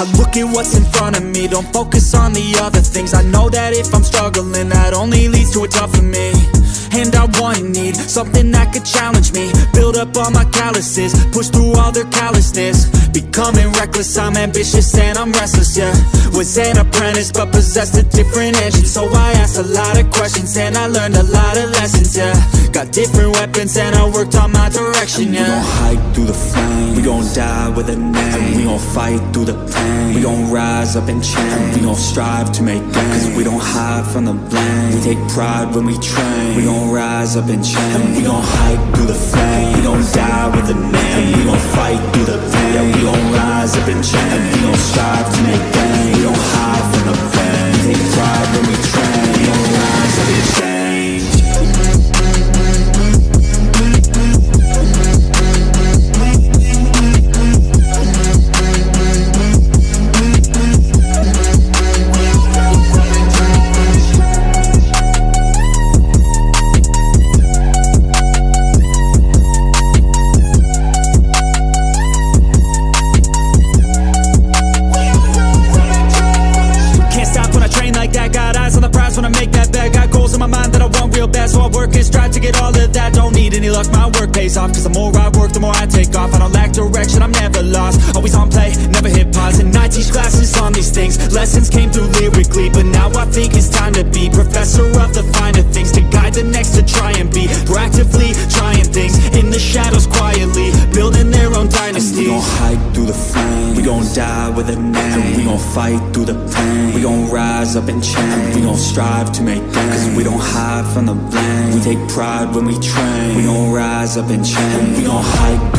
I look at what's in front of me. Don't focus on the other things. I know that if I'm struggling That only leads to a tougher me. And I want and need Something that could challenge me. Build up all my calluses Push through all their callousness. Becoming reckless I'm ambitious and I'm restless, yeah. Was an apprentice but possessed a different engine. So I asked a lot of questions And I learned a lot of lessons, yeah. Got different weapons and I worked on my direction, yeah We gon' hike through the flame We gon' die with a name. And We gon' fight through the pain. We gon' rise up and change. We gon' strive to make gains. Cause we don't hide from the blame. We take pride when we train. We gon' rise up and change. And We gon' hike through the flame real bad So I work and strive to get all of that. Don't need any luck, my work pays off. Cause the more I work, the more I take off. I don't lack direction, I'm never lost. Always on play, never hit pause And I teach classes on these things. Lessons came through through the flame We gon' die with a name. We gon' fight through the pain. We gon' rise up and change We gon' strive to make gains Cause we don't hide from the blame. We take pride when we train. We gon' rise up and change We gon' hike through We gon' die